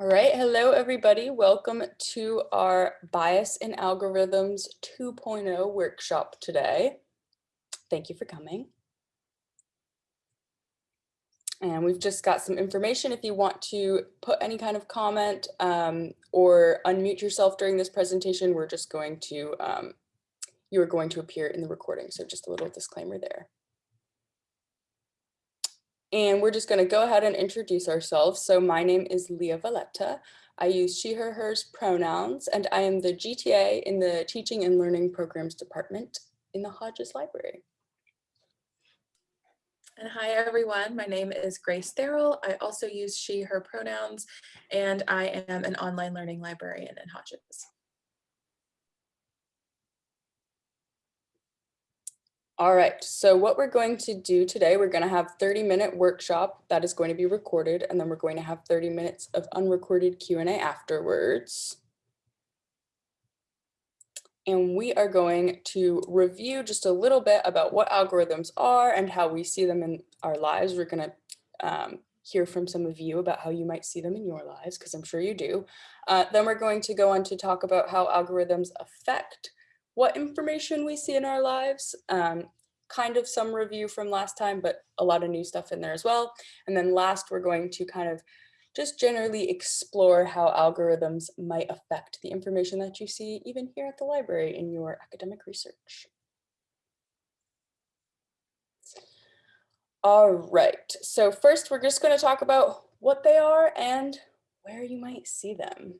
All right, hello everybody. Welcome to our Bias in Algorithms 2.0 workshop today. Thank you for coming. And we've just got some information if you want to put any kind of comment um, or unmute yourself during this presentation, we're just going to, um, you are going to appear in the recording. So just a little disclaimer there. And we're just going to go ahead and introduce ourselves. So my name is Leah Valletta. I use she, her, hers pronouns, and I am the GTA in the Teaching and Learning Programs Department in the Hodges Library. And hi everyone, my name is Grace Darrell. I also use she, her pronouns, and I am an online learning librarian in Hodges. All right, so what we're going to do today, we're going to have 30 minute workshop that is going to be recorded, and then we're going to have 30 minutes of unrecorded Q&A afterwards. And we are going to review just a little bit about what algorithms are and how we see them in our lives. We're going to um, hear from some of you about how you might see them in your lives, because I'm sure you do. Uh, then we're going to go on to talk about how algorithms affect what information we see in our lives, um, kind of some review from last time, but a lot of new stuff in there as well. And then last, we're going to kind of just generally explore how algorithms might affect the information that you see even here at the library in your academic research. All right, so first we're just going to talk about what they are and where you might see them.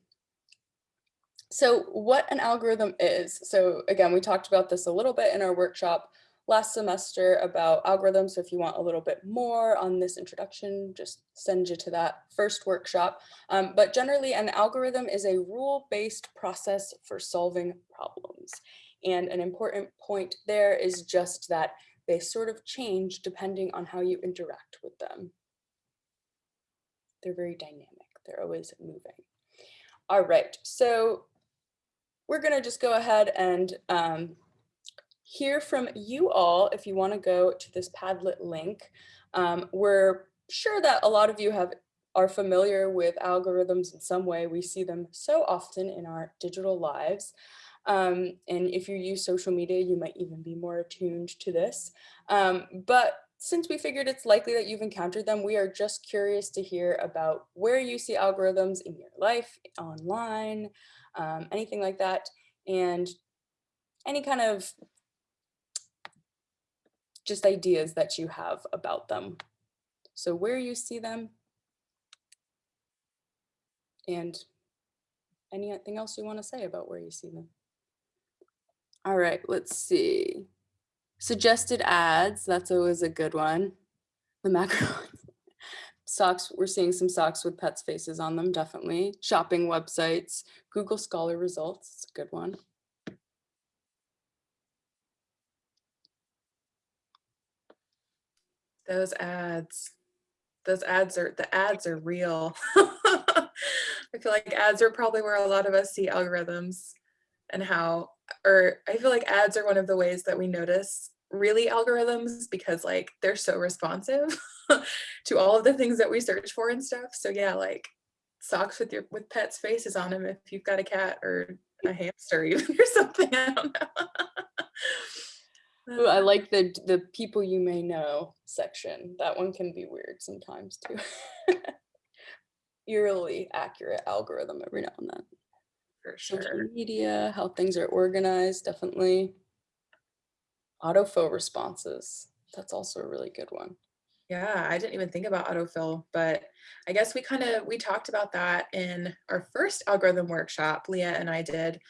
So what an algorithm is, so again, we talked about this a little bit in our workshop last semester about algorithms. So if you want a little bit more on this introduction, just send you to that first workshop. Um, but generally an algorithm is a rule-based process for solving problems. And an important point there is just that they sort of change depending on how you interact with them. They're very dynamic. They're always moving. All right, so we're going to just go ahead and um, hear from you all if you want to go to this Padlet link. Um, we're sure that a lot of you have are familiar with algorithms in some way. We see them so often in our digital lives. Um, and if you use social media, you might even be more attuned to this. Um, but since we figured it's likely that you've encountered them, we are just curious to hear about where you see algorithms in your life, online, um, anything like that, and any kind of just ideas that you have about them. So where you see them and anything else you want to say about where you see them. All right, let's see. Suggested ads, that's always a good one. The macro socks, we're seeing some socks with pets faces on them, definitely. Shopping websites, Google Scholar results, it's a good one. Those ads, those ads are, the ads are real. I feel like ads are probably where a lot of us see algorithms and how, or I feel like ads are one of the ways that we notice really algorithms because like they're so responsive to all of the things that we search for and stuff. So yeah, like socks with your with pets faces on them if you've got a cat or a hamster even or something. I don't know. Ooh, I like the the people you may know section. That one can be weird sometimes too. Eerily accurate algorithm every now and then. For sure. Social media, how things are organized, definitely. Autofill responses. That's also a really good one. Yeah, I didn't even think about autofill, but I guess we kind of, we talked about that in our first algorithm workshop, Leah and I did,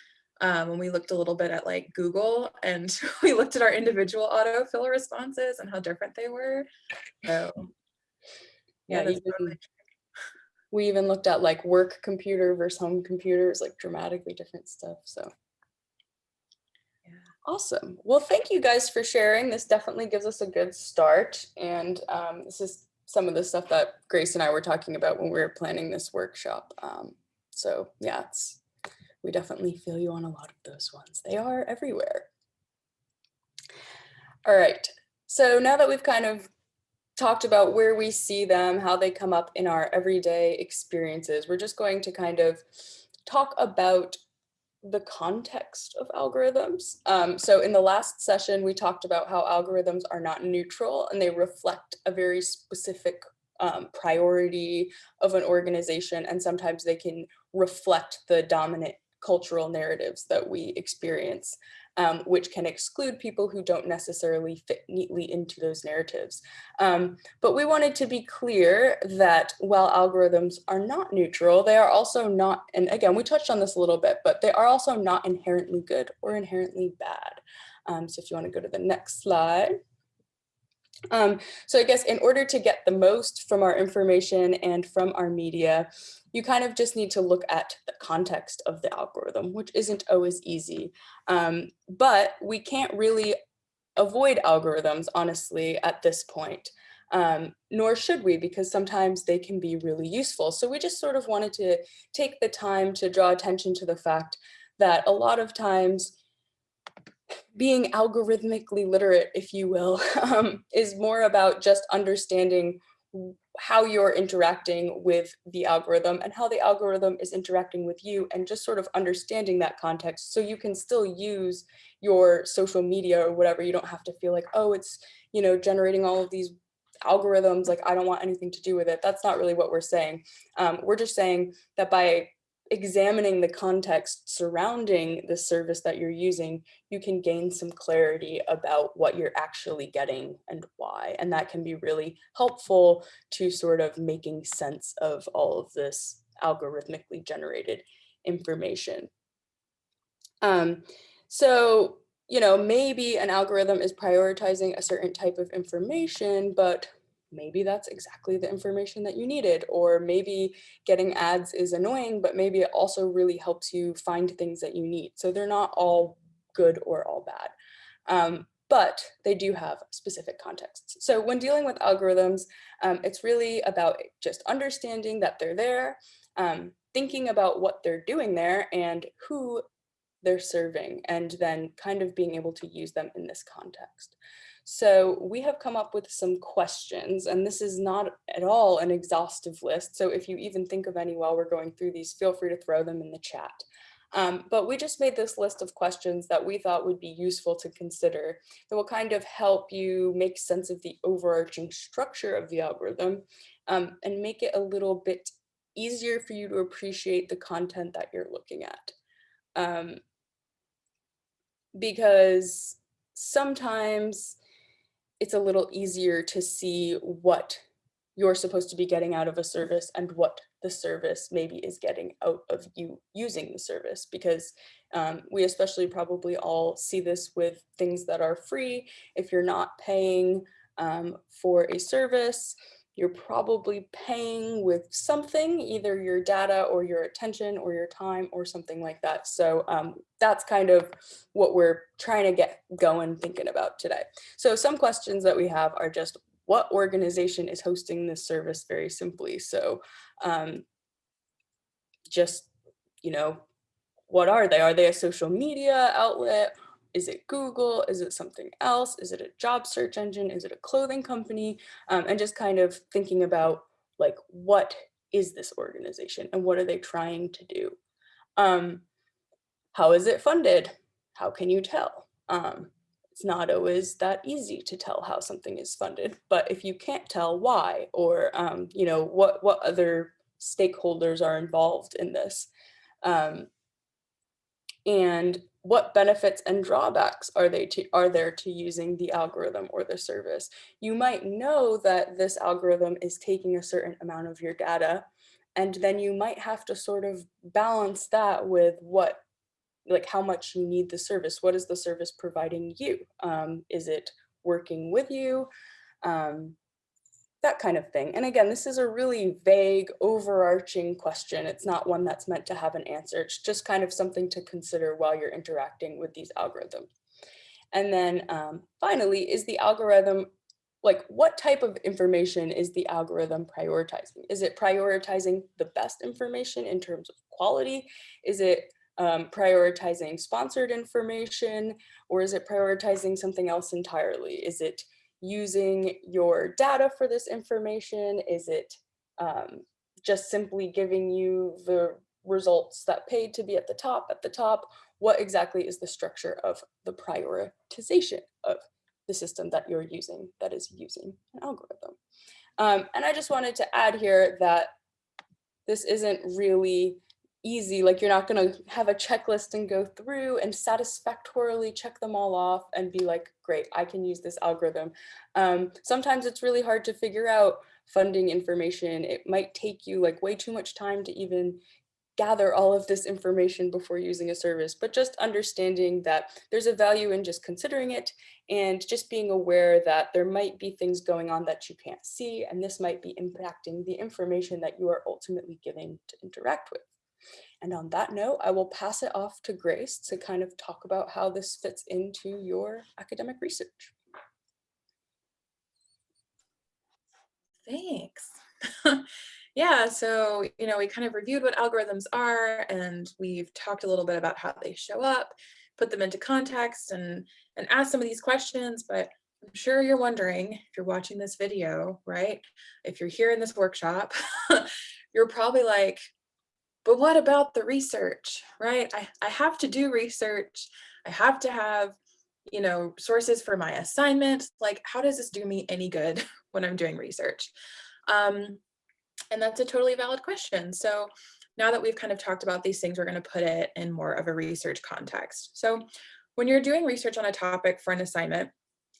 um, when we looked a little bit at like Google and we looked at our individual autofill responses and how different they were. So yeah, yeah even, we even looked at like work computer versus home computers, like dramatically different stuff. So Awesome. Well, thank you guys for sharing. This definitely gives us a good start. And um, this is some of the stuff that Grace and I were talking about when we were planning this workshop. Um, so yeah, it's, we definitely feel you on a lot of those ones. They are everywhere. All right. So now that we've kind of talked about where we see them, how they come up in our everyday experiences. We're just going to kind of talk about the context of algorithms. Um, so in the last session, we talked about how algorithms are not neutral and they reflect a very specific um, priority of an organization. And sometimes they can reflect the dominant cultural narratives that we experience um, which can exclude people who don't necessarily fit neatly into those narratives. Um, but we wanted to be clear that while algorithms are not neutral, they are also not, and again, we touched on this a little bit, but they are also not inherently good or inherently bad. Um, so if you wanna go to the next slide. Um, so I guess in order to get the most from our information and from our media, you kind of just need to look at the context of the algorithm, which isn't always easy. Um, but we can't really avoid algorithms, honestly, at this point. Um, nor should we, because sometimes they can be really useful. So we just sort of wanted to take the time to draw attention to the fact that a lot of times being algorithmically literate, if you will, um, is more about just understanding how you're interacting with the algorithm and how the algorithm is interacting with you and just sort of understanding that context so you can still use your social media or whatever. You don't have to feel like, oh, it's, you know, generating all of these algorithms, like I don't want anything to do with it. That's not really what we're saying. Um, we're just saying that by examining the context surrounding the service that you're using, you can gain some clarity about what you're actually getting and why. And that can be really helpful to sort of making sense of all of this algorithmically generated information. Um, so, you know, maybe an algorithm is prioritizing a certain type of information, but maybe that's exactly the information that you needed. Or maybe getting ads is annoying, but maybe it also really helps you find things that you need. So they're not all good or all bad. Um, but they do have specific contexts. So when dealing with algorithms, um, it's really about just understanding that they're there, um, thinking about what they're doing there and who they're serving, and then kind of being able to use them in this context. So we have come up with some questions and this is not at all an exhaustive list. So if you even think of any while we're going through these, feel free to throw them in the chat. Um, but we just made this list of questions that we thought would be useful to consider that will kind of help you make sense of the overarching structure of the algorithm um, and make it a little bit easier for you to appreciate the content that you're looking at. Um, because sometimes it's a little easier to see what you're supposed to be getting out of a service and what the service maybe is getting out of you using the service because um, we especially probably all see this with things that are free. If you're not paying um, for a service, you're probably paying with something, either your data or your attention or your time or something like that. So um, that's kind of what we're trying to get going thinking about today. So some questions that we have are just what organization is hosting this service very simply. So um, just, you know, what are they? Are they a social media outlet? Is it Google? Is it something else? Is it a job search engine? Is it a clothing company? Um, and just kind of thinking about like, what is this organization and what are they trying to do? Um, how is it funded? How can you tell? Um, it's not always that easy to tell how something is funded, but if you can't tell why, or um, you know what what other stakeholders are involved in this, um, and what benefits and drawbacks are they to, are there to using the algorithm or the service? You might know that this algorithm is taking a certain amount of your data, and then you might have to sort of balance that with what, like how much you need the service. What is the service providing you? Um, is it working with you? Um, that kind of thing. And again, this is a really vague, overarching question. It's not one that's meant to have an answer. It's just kind of something to consider while you're interacting with these algorithms. And then um, finally, is the algorithm, like what type of information is the algorithm prioritizing? Is it prioritizing the best information in terms of quality? Is it um, prioritizing sponsored information or is it prioritizing something else entirely? Is it using your data for this information? Is it um, just simply giving you the results that paid to be at the top at the top? What exactly is the structure of the prioritization of the system that you're using that is using an algorithm? Um, and I just wanted to add here that this isn't really easy. Like you're not going to have a checklist and go through and satisfactorily check them all off and be like, great, I can use this algorithm. Um, sometimes it's really hard to figure out funding information. It might take you like way too much time to even gather all of this information before using a service, but just understanding that there's a value in just considering it and just being aware that there might be things going on that you can't see, and this might be impacting the information that you are ultimately giving to interact with. And on that note, I will pass it off to Grace to kind of talk about how this fits into your academic research. Thanks. yeah, so, you know, we kind of reviewed what algorithms are and we've talked a little bit about how they show up, put them into context and, and asked some of these questions, but I'm sure you're wondering if you're watching this video, right? If you're here in this workshop, you're probably like, but what about the research, right? I, I have to do research. I have to have, you know, sources for my assignment. Like, how does this do me any good when I'm doing research? Um, and that's a totally valid question. So now that we've kind of talked about these things, we're going to put it in more of a research context. So when you're doing research on a topic for an assignment,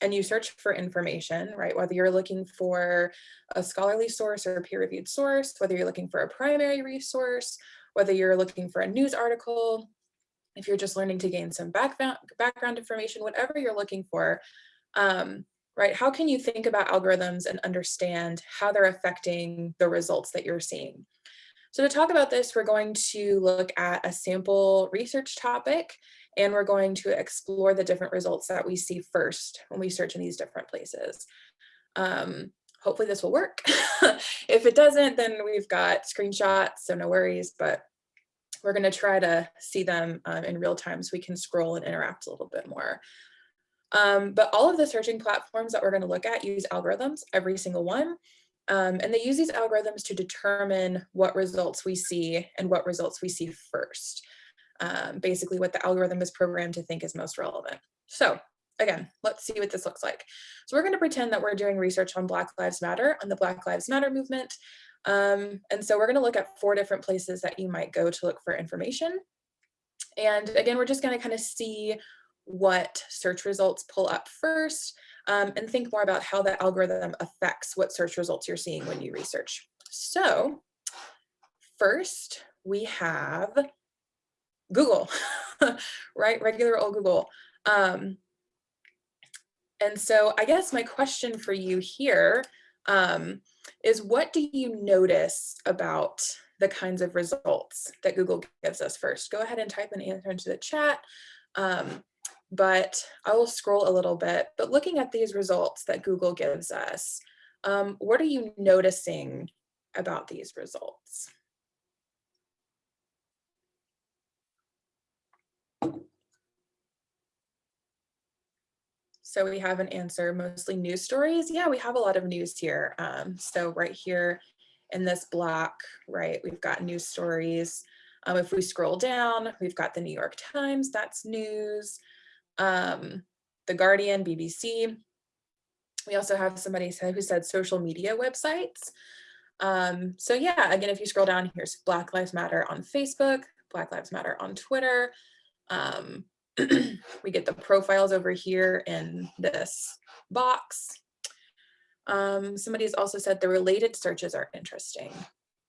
and you search for information, right? Whether you're looking for a scholarly source or a peer-reviewed source, whether you're looking for a primary resource, whether you're looking for a news article, if you're just learning to gain some background, background information, whatever you're looking for, um, right? How can you think about algorithms and understand how they're affecting the results that you're seeing? So to talk about this, we're going to look at a sample research topic and we're going to explore the different results that we see first when we search in these different places. Um, hopefully this will work. if it doesn't, then we've got screenshots, so no worries, but we're gonna try to see them um, in real time so we can scroll and interact a little bit more. Um, but all of the searching platforms that we're gonna look at use algorithms, every single one. Um, and they use these algorithms to determine what results we see and what results we see first. Um, basically what the algorithm is programmed to think is most relevant. So again, let's see what this looks like. So we're going to pretend that we're doing research on Black Lives Matter, on the Black Lives Matter movement. Um, and so we're going to look at four different places that you might go to look for information. And again, we're just going to kind of see what search results pull up first um, and think more about how the algorithm affects what search results you're seeing when you research. So first we have Google, right? Regular old Google. Um, and so I guess my question for you here um, is what do you notice about the kinds of results that Google gives us first? Go ahead and type an answer into the chat. Um, but I will scroll a little bit. But looking at these results that Google gives us, um, what are you noticing about these results? So we have an answer, mostly news stories. Yeah, we have a lot of news here. Um, so right here in this block, right, we've got news stories. Um, if we scroll down, we've got the New York Times, that's news. Um, the Guardian, BBC. We also have somebody who said social media websites. Um, so yeah, again, if you scroll down, here's Black Lives Matter on Facebook, Black Lives Matter on Twitter. Um, we get the profiles over here in this box. Um, somebody's also said the related searches are interesting.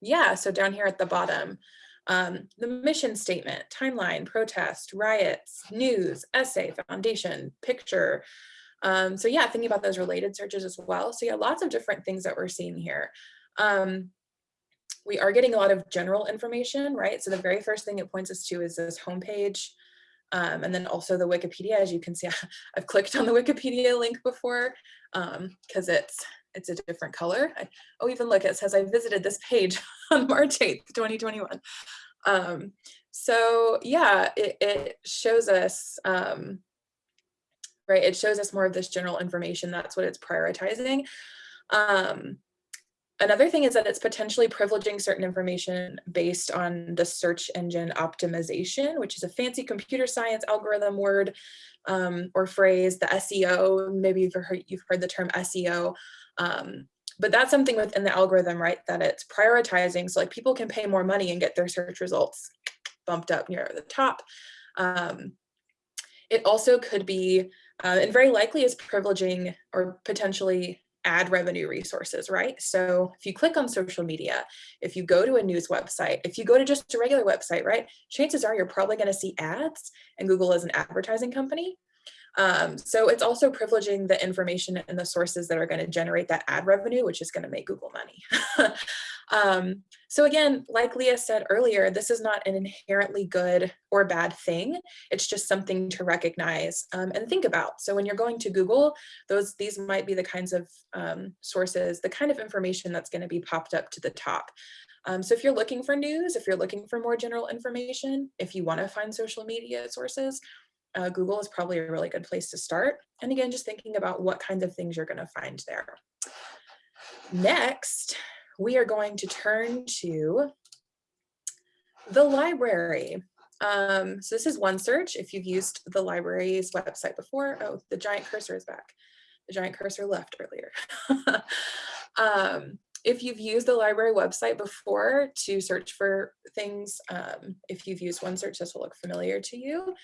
Yeah, so down here at the bottom, um, the mission statement, timeline, protest, riots, news, essay, foundation, picture. Um, so yeah, thinking about those related searches as well. So yeah, lots of different things that we're seeing here. Um, we are getting a lot of general information, right? So the very first thing it points us to is this homepage. Um, and then also the Wikipedia, as you can see, I've clicked on the Wikipedia link before because um, it's it's a different color. I, oh, even look, it says I visited this page on March 8th, 2021. Um, so yeah, it, it shows us um, right? It shows us more of this general information. That's what it's prioritizing. Um, another thing is that it's potentially privileging certain information based on the search engine optimization, which is a fancy computer science algorithm word um, or phrase, the SEO, maybe you've heard, you've heard the term SEO. Um, but that's something within the algorithm, right, that it's prioritizing. So like people can pay more money and get their search results bumped up near the top. Um, it also could be, uh, and very likely is privileging or potentially ad revenue resources, right? So if you click on social media, if you go to a news website, if you go to just a regular website, right, chances are you're probably going to see ads and Google is an advertising company. Um, so it's also privileging the information and the sources that are going to generate that ad revenue, which is going to make Google money. um, so again, like Leah said earlier, this is not an inherently good or bad thing. It's just something to recognize um, and think about. So when you're going to Google, those these might be the kinds of um, sources, the kind of information that's going to be popped up to the top. Um, so if you're looking for news, if you're looking for more general information, if you want to find social media sources, uh, Google is probably a really good place to start. And again, just thinking about what kinds of things you're going to find there. Next, we are going to turn to the library. Um, so this is OneSearch. If you've used the library's website before, oh, the giant cursor is back. The giant cursor left earlier. um, if you've used the library website before to search for things, um, if you've used OneSearch, this will look familiar to you.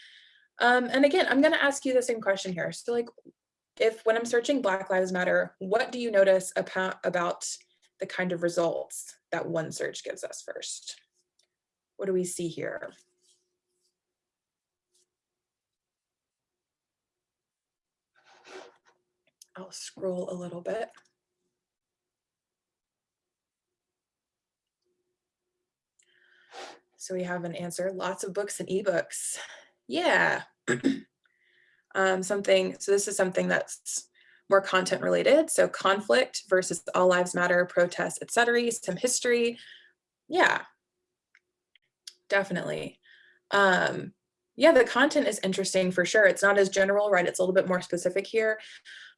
Um, and again, I'm going to ask you the same question here. So like, if when I'm searching Black Lives Matter, what do you notice about, about the kind of results that OneSearch gives us first? What do we see here? I'll scroll a little bit. So we have an answer, lots of books and ebooks. Yeah. um, something, so this is something that's more content related. So conflict versus all lives matter, protests, etc. some history. Yeah, definitely. Um, yeah, the content is interesting for sure. It's not as general, right? It's a little bit more specific here.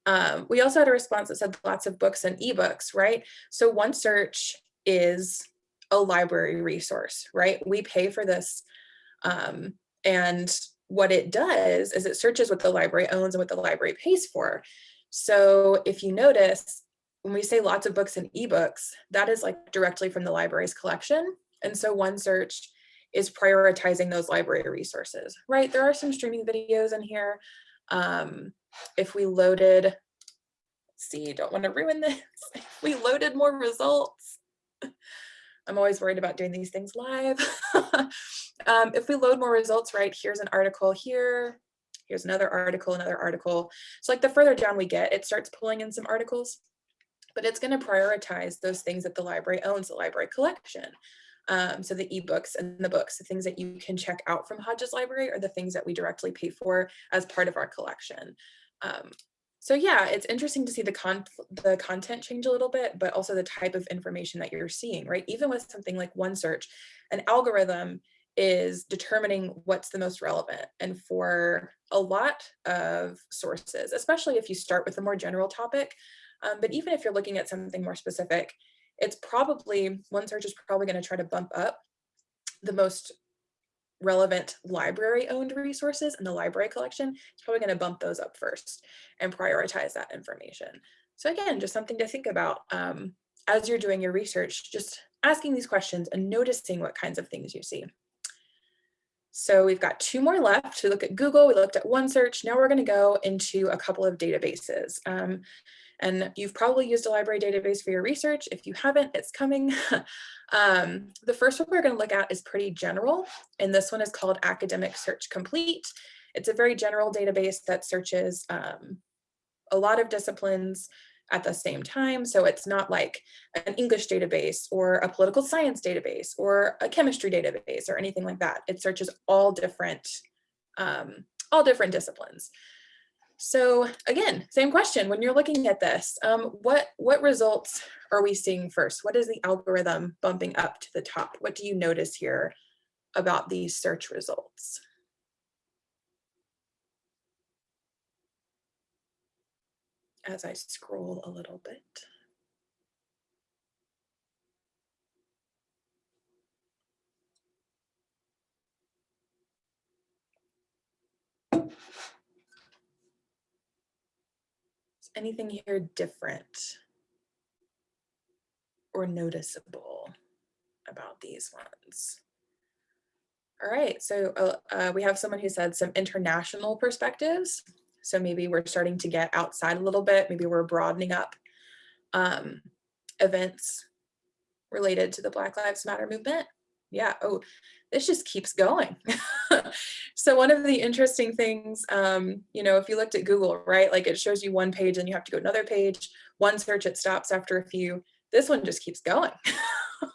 Um, we also had a response that said lots of books and ebooks, right? So OneSearch is a library resource, right? We pay for this um, and what it does is it searches what the library owns and what the library pays for. So if you notice, when we say lots of books and ebooks, that is like directly from the library's collection. And so OneSearch is prioritizing those library resources, right? There are some streaming videos in here. Um, if we loaded, see, don't want to ruin this. We loaded more results, I'm always worried about doing these things live. um, if we load more results, right, here's an article here, here's another article, another article. So like the further down we get, it starts pulling in some articles, but it's gonna prioritize those things that the library owns, the library collection. Um, so the ebooks and the books, the things that you can check out from Hodges Library are the things that we directly pay for as part of our collection. Um, so yeah, it's interesting to see the con the content change a little bit, but also the type of information that you're seeing, right? Even with something like OneSearch, an algorithm is determining what's the most relevant. And for a lot of sources, especially if you start with a more general topic, um, but even if you're looking at something more specific, it's probably, OneSearch is probably gonna try to bump up the most relevant library owned resources in the library collection, it's probably going to bump those up first and prioritize that information. So again, just something to think about um, as you're doing your research, just asking these questions and noticing what kinds of things you see. So we've got two more left. We look at Google, we looked at OneSearch. Now we're going to go into a couple of databases. Um, and you've probably used a library database for your research. If you haven't, it's coming. um, the first one we're going to look at is pretty general, and this one is called Academic Search Complete. It's a very general database that searches um, a lot of disciplines at the same time. So it's not like an English database or a political science database or a chemistry database or anything like that. It searches all different, um, all different disciplines. So again, same question, when you're looking at this, um, what, what results are we seeing first? What is the algorithm bumping up to the top? What do you notice here about these search results? As I scroll a little bit. Is anything here different or noticeable about these ones? All right, so uh, uh, we have someone who said some international perspectives. So maybe we're starting to get outside a little bit. Maybe we're broadening up um, events related to the Black Lives Matter movement. Yeah, oh, this just keeps going. so one of the interesting things, um, you know, if you looked at Google, right, like it shows you one page and you have to go to another page, OneSearch, it stops after a few. This one just keeps going.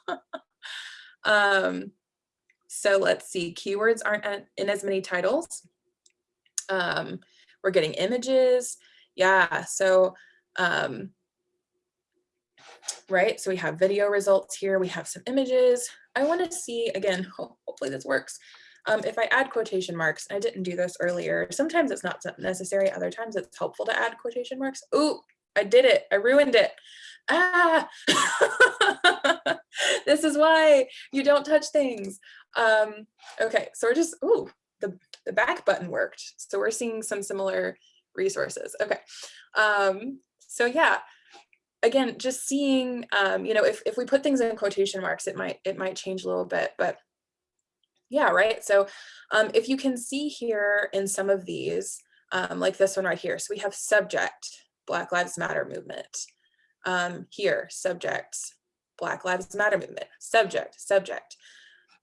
um, so let's see, keywords aren't in as many titles. Um, we're getting images. Yeah, so, um, right, so we have video results here. We have some images. I wanna see, again, hopefully this works. Um, if I add quotation marks, I didn't do this earlier. Sometimes it's not necessary. Other times it's helpful to add quotation marks. Ooh, I did it. I ruined it. Ah, this is why you don't touch things. Um, okay, so we're just, ooh, the, the back button worked. So we're seeing some similar resources. Okay, um, so yeah, again, just seeing, um, you know, if, if we put things in quotation marks, it might, it might change a little bit, but yeah, right. So um, if you can see here in some of these, um, like this one right here, so we have subject, Black Lives Matter movement. Um, here, subject, Black Lives Matter movement, subject, subject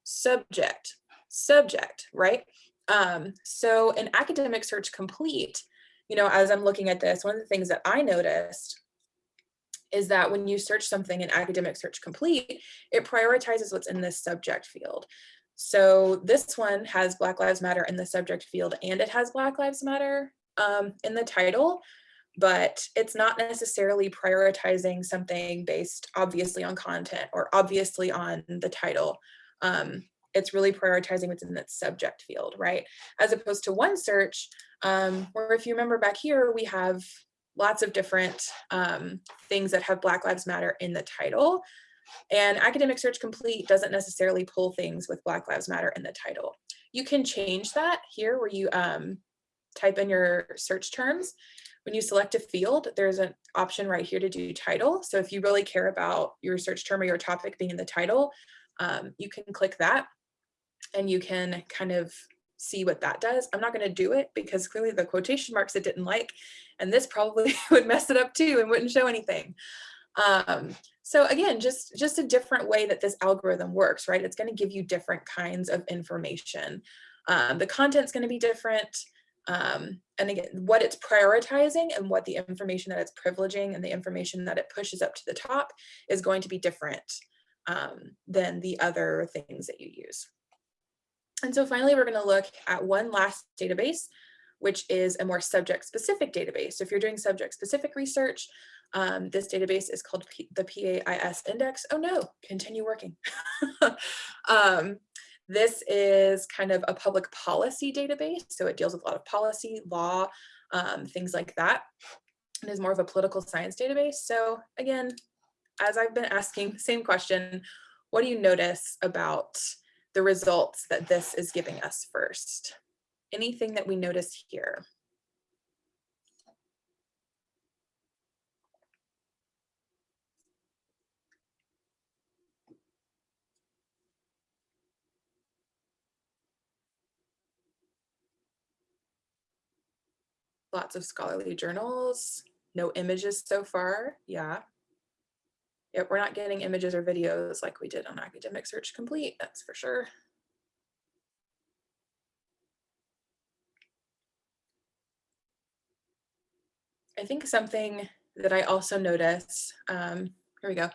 subject, subject, right? Um, so in academic search complete, you know, as I'm looking at this, one of the things that I noticed is that when you search something in academic search complete, it prioritizes what's in this subject field. So this one has Black Lives Matter in the subject field and it has Black Lives Matter um, in the title, but it's not necessarily prioritizing something based obviously on content or obviously on the title um, it's really prioritizing what's in that subject field, right? As opposed to OneSearch, um, where if you remember back here, we have lots of different um, things that have Black Lives Matter in the title. And Academic Search Complete doesn't necessarily pull things with Black Lives Matter in the title. You can change that here where you um, type in your search terms. When you select a field, there's an option right here to do title. So if you really care about your search term or your topic being in the title, um, you can click that and you can kind of see what that does. I'm not going to do it because clearly the quotation marks it didn't like, and this probably would mess it up too and wouldn't show anything. Um, so again, just, just a different way that this algorithm works, right? It's going to give you different kinds of information. Um, the content's going to be different. Um, and again, what it's prioritizing and what the information that it's privileging and the information that it pushes up to the top is going to be different um, than the other things that you use. And so finally, we're going to look at one last database, which is a more subject specific database. So if you're doing subject specific research, um, this database is called P the PAIS index. Oh no, continue working. um, this is kind of a public policy database. So it deals with a lot of policy, law, um, things like that. And is more of a political science database. So again, as I've been asking, the same question, what do you notice about the results that this is giving us first? Anything that we notice here? Lots of scholarly journals, no images so far, yeah. We're not getting images or videos like we did on Academic Search Complete, that's for sure. I think something that I also notice, um, here we go,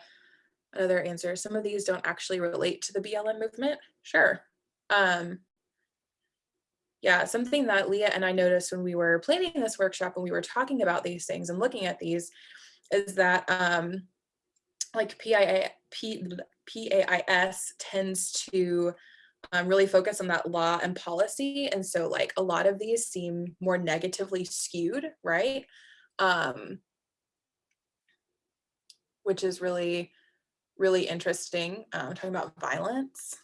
another answer. Some of these don't actually relate to the BLM movement. Sure. Um, yeah, something that Leah and I noticed when we were planning this workshop, when we were talking about these things and looking at these, is that um, like PIA, P, PAIS tends to um, really focus on that law and policy. And so like a lot of these seem more negatively skewed, right? Um, which is really, really interesting. Um, talking about violence,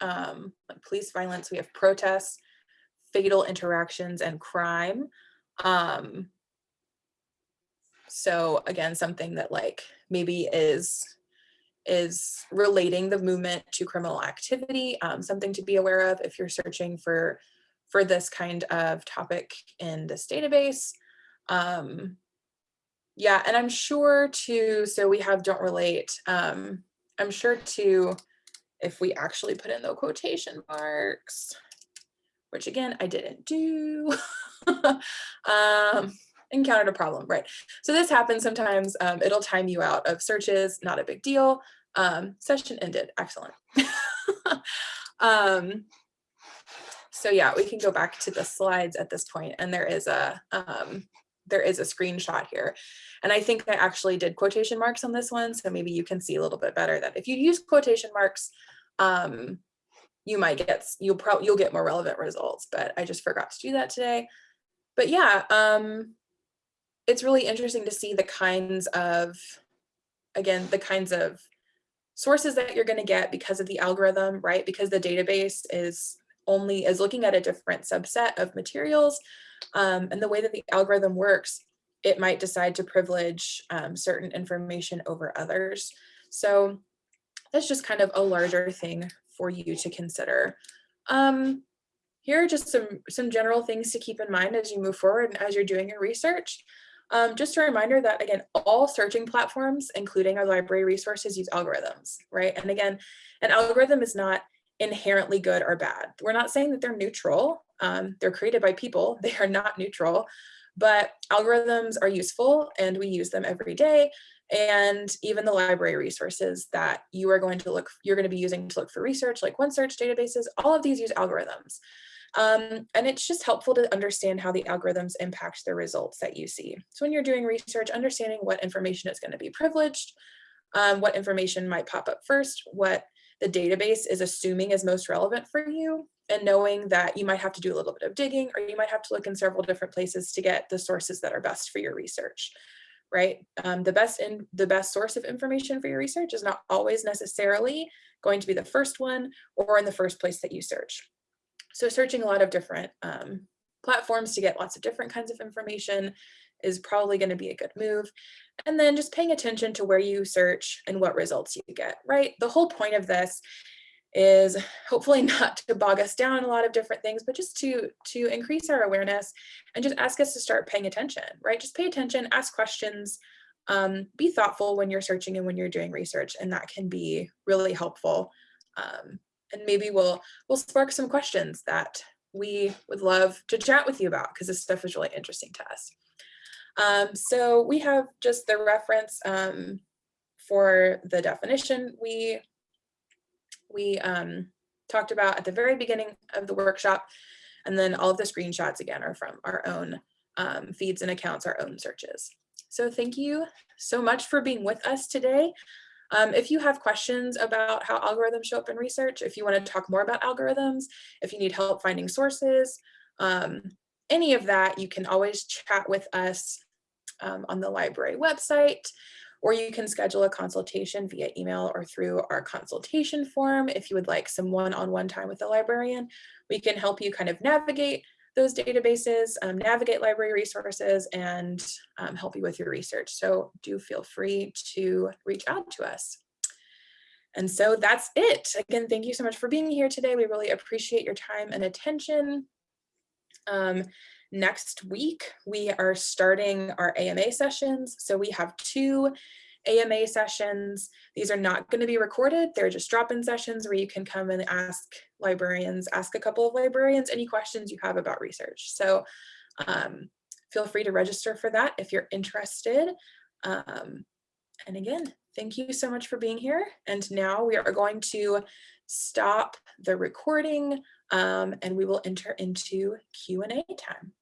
um, like police violence, we have protests, fatal interactions, and crime. Um, so again, something that like maybe is is relating the movement to criminal activity, um, something to be aware of if you're searching for for this kind of topic in this database. Um, yeah, and I'm sure to, so we have don't relate. Um, I'm sure to, if we actually put in the quotation marks, which again, I didn't do, um, encountered a problem, right? So this happens sometimes, um, it'll time you out of searches, not a big deal. Um, session ended, excellent. um, so yeah, we can go back to the slides at this point and there is a, um, there is a screenshot here. And I think I actually did quotation marks on this one. So maybe you can see a little bit better that if you use quotation marks, um, you might get, you'll probably, you'll get more relevant results, but I just forgot to do that today. But yeah, um, it's really interesting to see the kinds of, again, the kinds of sources that you're going to get because of the algorithm, right? Because the database is only is looking at a different subset of materials. Um, and the way that the algorithm works, it might decide to privilege um, certain information over others. So that's just kind of a larger thing for you to consider. Um, here are just some, some general things to keep in mind as you move forward and as you're doing your research. Um, just a reminder that again, all searching platforms, including our library resources, use algorithms, right? And again, an algorithm is not inherently good or bad. We're not saying that they're neutral. Um, they're created by people. They are not neutral, but algorithms are useful and we use them every day. And even the library resources that you are going to look, you're going to be using to look for research, like OneSearch databases, all of these use algorithms. Um, and it's just helpful to understand how the algorithms impact the results that you see. So when you're doing research, understanding what information is going to be privileged, um, what information might pop up first, what the database is assuming is most relevant for you, and knowing that you might have to do a little bit of digging or you might have to look in several different places to get the sources that are best for your research right? Um, the best in the best source of information for your research is not always necessarily going to be the first one or in the first place that you search. So searching a lot of different um, platforms to get lots of different kinds of information is probably going to be a good move. And then just paying attention to where you search and what results you get, right? The whole point of this is hopefully not to bog us down a lot of different things, but just to, to increase our awareness and just ask us to start paying attention, right? Just pay attention, ask questions, um, be thoughtful when you're searching and when you're doing research, and that can be really helpful. Um, and maybe we'll we'll spark some questions that we would love to chat with you about because this stuff is really interesting to us. Um, so we have just the reference um, for the definition we we um, talked about at the very beginning of the workshop. And then all of the screenshots again are from our own um, feeds and accounts, our own searches. So thank you so much for being with us today. Um, if you have questions about how algorithms show up in research, if you want to talk more about algorithms, if you need help finding sources, um, any of that, you can always chat with us um, on the library website, or you can schedule a consultation via email or through our consultation form. If you would like some one-on-one -on -one time with a librarian, we can help you kind of navigate those databases, um, navigate library resources, and um, help you with your research. So do feel free to reach out to us. And so that's it. Again, thank you so much for being here today. We really appreciate your time and attention. Um, next week, we are starting our AMA sessions. So we have two AMA sessions. These are not going to be recorded. They're just drop-in sessions where you can come and ask librarians, ask a couple of librarians any questions you have about research. So um, feel free to register for that if you're interested. Um, and again, thank you so much for being here. And now we are going to stop the recording um, and we will enter into Q&A time.